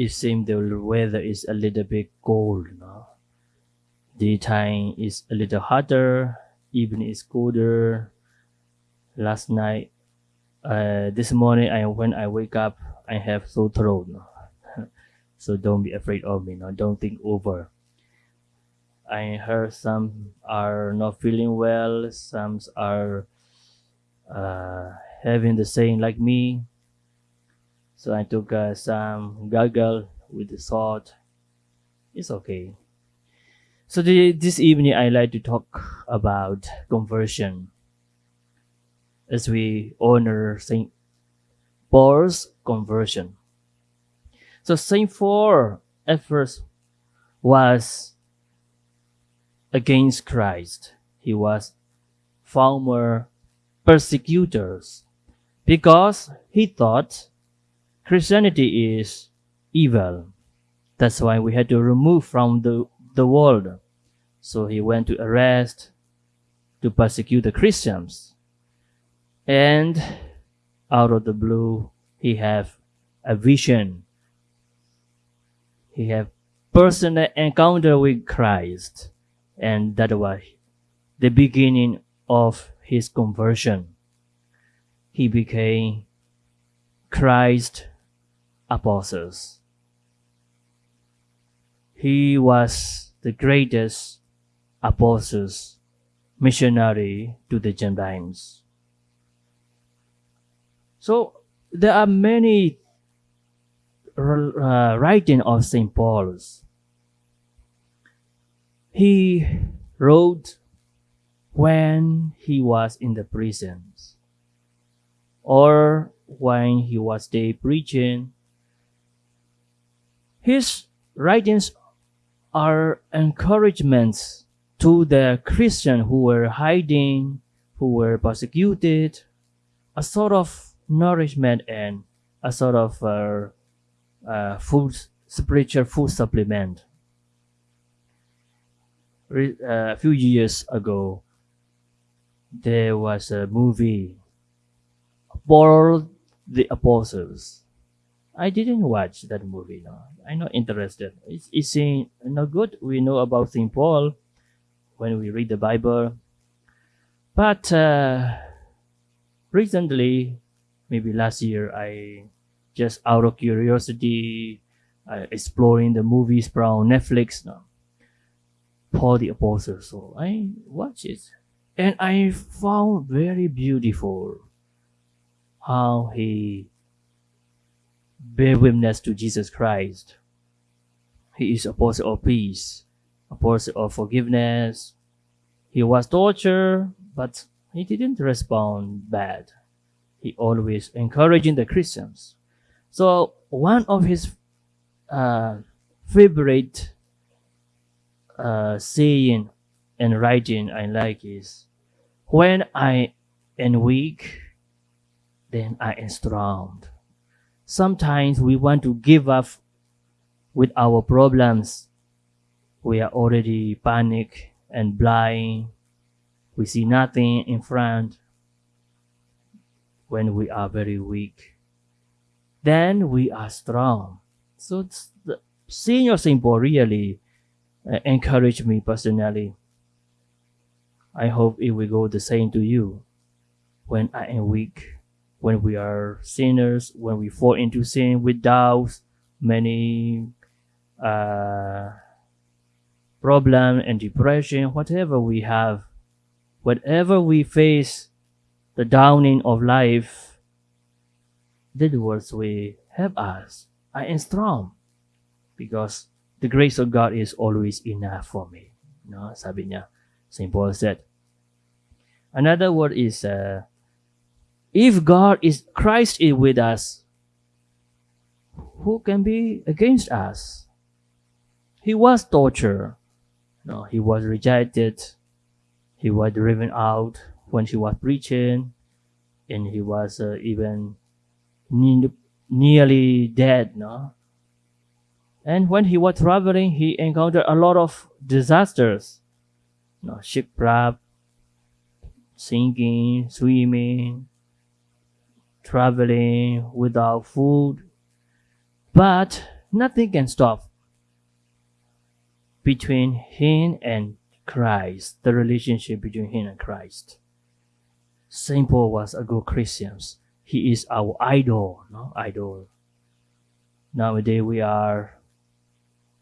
it seems the weather is a little bit cold. No? Daytime is a little hotter, evening is colder. Last night, uh, this morning, I when I wake up, I have sore throat. No? so don't be afraid of me. No? Don't think over. I heard some are not feeling well, some are uh, having the same like me. So I took uh, some gargle with the salt. It's okay. So the, this evening I like to talk about conversion as we honor Saint Paul's conversion. So Saint Paul at first was against Christ. He was former persecutors because he thought Christianity is evil. That's why we had to remove from the, the world. So he went to arrest, to persecute the Christians. And out of the blue, he have a vision. He have personal encounter with Christ and that was the beginning of his conversion. He became Christ apostles. He was the greatest apostles missionary to the Gentiles. So there are many uh, writing of St. Paul's he wrote when he was in the prisons or when he was day preaching. His writings are encouragements to the Christians who were hiding, who were persecuted, a sort of nourishment and a sort of uh, uh, food, spiritual food supplement a few years ago, there was a movie, Paul the Apostles. I didn't watch that movie. No, I'm not interested. It's, it's not good. We know about Saint Paul when we read the Bible, but uh, recently, maybe last year, I just out of curiosity, uh, exploring the movies from Netflix. No, Paul the Apostle. So I watched it and I found very beautiful how he bear witness to Jesus Christ. He is apostle of peace, apostle of forgiveness. He was tortured, but he didn't respond bad. He always encouraging the Christians. So one of his uh, favorite uh, saying and writing I like is when I am weak, then I am strong. Sometimes we want to give up with our problems. We are already panic and blind. We see nothing in front when we are very weak. Then we are strong. So the, seeing your symbol really uh, encourage me personally. I hope it will go the same to you. When I am weak, when we are sinners, when we fall into sin with doubts, many uh, problem and depression, whatever we have, whatever we face, the downing of life, the words will help us. I am strong because the grace of God is always enough for me. No, sabi niya. St. Paul said. Another word is, uh, if God is, Christ is with us, who can be against us? He was tortured. No, he was rejected. He was driven out when he was preaching, and he was uh, even ne- nearly dead. No, and when he was traveling, he encountered a lot of disasters. Know, shipwreck, sinking, swimming, traveling without food. But Nothing can stop between him and Christ, the relationship between him and Christ. Saint Paul was a good Christian. He is our idol, no idol. Nowadays we are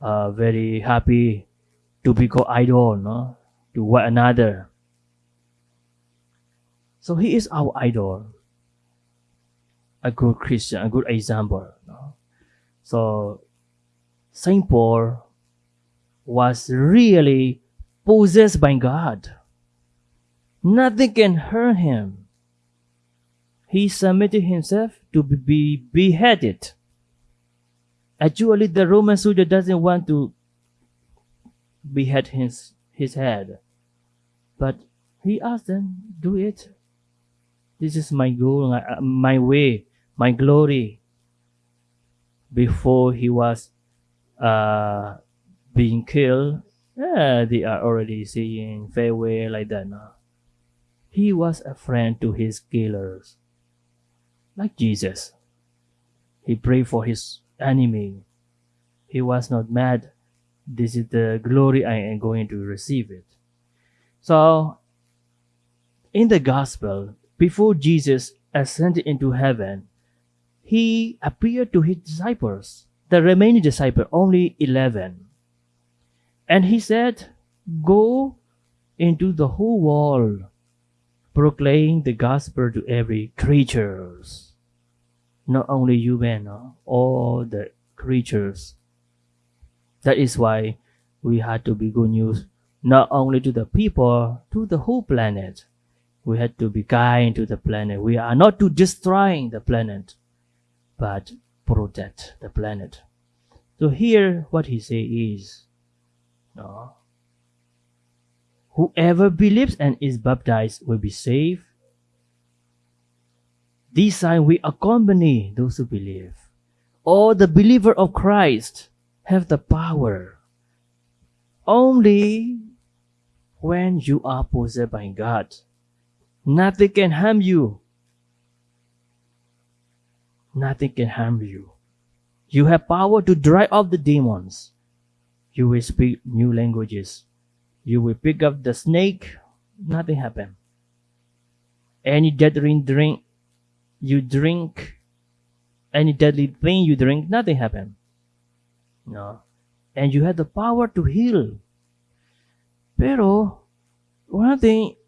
uh, very happy to be called idol, no, to one another. So he is our idol, a good Christian, a good example. No? So Saint Paul was really possessed by God. Nothing can hurt him. He submitted himself to be beheaded. Actually, the Roman soldier doesn't want to behead his, his head. But he asked them, do it. This is my goal, my way, my glory. Before he was uh, being killed, yeah, they are already saying farewell like that. No? He was a friend to his killers, like Jesus. He prayed for his enemy. He was not mad. This is the glory I am going to receive it. So, in the gospel, before Jesus ascended into heaven, he appeared to his disciples, the remaining disciples, only 11. And he said, Go into the whole world, proclaim the gospel to every creatures. Not only human, no? all the creatures. That is why we had to be good news not only to the people, to the whole planet. We had to be kind to the planet. We are not to destroy the planet, but protect the planet. So here what he say is, no, whoever believes and is baptized will be saved. This sign will accompany those who believe. All the believer of Christ have the power. Only when you are possessed by God Nothing can harm you. Nothing can harm you. You have power to drive off the demons. You will speak new languages. You will pick up the snake. Nothing happen. Any deadly drink you drink, any deadly thing you drink, nothing happen. No. And you have the power to heal. Pero, one thing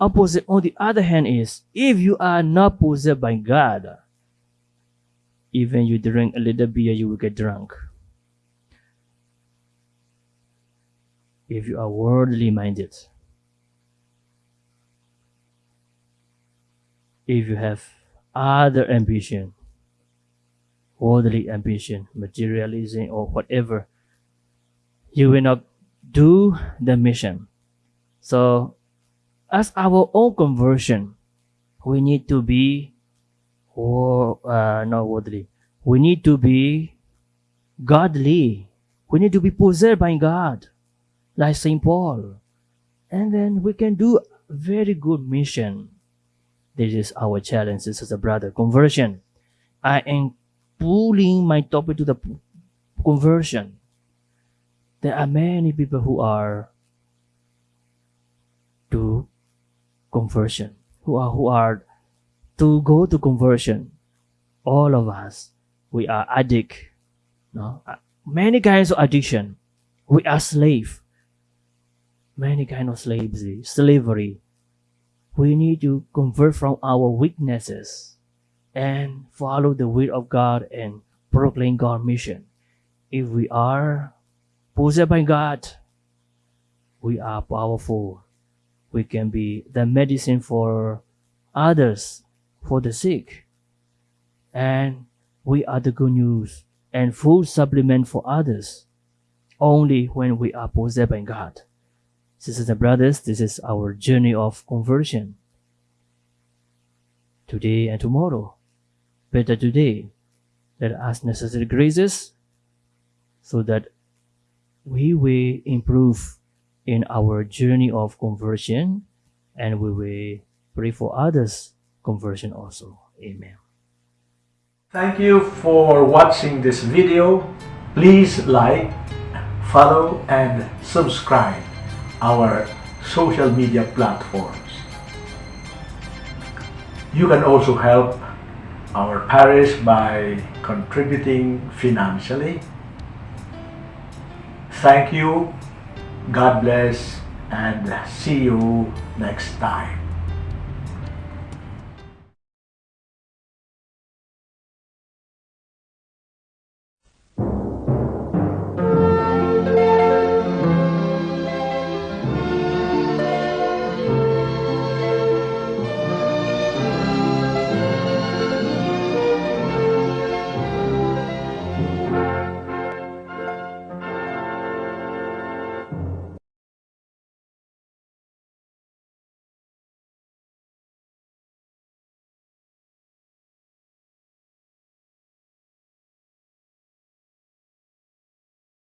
Opposite, on the other hand, is if you are not possessed by God, even you drink a little beer, you will get drunk. If you are worldly minded, if you have other ambition, worldly ambition, materialism, or whatever, you will not do the mission. So as our own conversion, we need to be, or uh, not worldly, we need to be godly. We need to be possessed by God, like Saint Paul, and then we can do very good mission. This is our challenge, this is a brother conversion. I am pulling my topic to the conversion. There are many people who are to conversion, who are, who are to go to conversion. All of us, we are addict. No? Uh, many kinds of addiction. We are slave. Many kind of slavery, slavery. We need to convert from our weaknesses and follow the will of God and proclaim God's mission. If we are possessed by God, we are powerful we can be the medicine for others, for the sick. And we are the good news and food supplement for others only when we are possessed by God. Sisters and brothers, this is our journey of conversion. Today and tomorrow, better today, let us necessary graces so that we will improve in our journey of conversion and we will pray for others conversion also. Amen. Thank you for watching this video. Please like, follow, and subscribe our social media platforms. You can also help our parish by contributing financially. Thank you, God bless, and see you next time.